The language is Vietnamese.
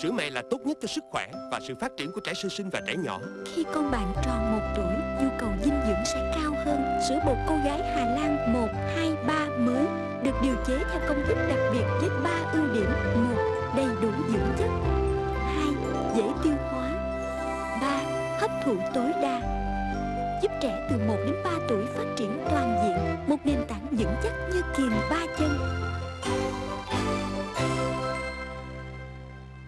Sữa mẹ là tốt nhất cho sức khỏe và sự phát triển của trẻ sơ sinh và trẻ nhỏ. Khi con bạn tròn một tuổi, nhu cầu dinh dưỡng sẽ cao hơn. Sữa bột cô gái Hà Lan 1, 2, 3 mới được điều chế theo công thức đặc biệt với 3 ưu điểm. 1. Đầy đủ dưỡng chất. 2. Dễ tiêu hóa. 3. Hấp thụ tối đa. Giúp trẻ từ 1 đến 3 tuổi phát triển toàn diện, một nền tảng vững chắc như kiềm ba chân.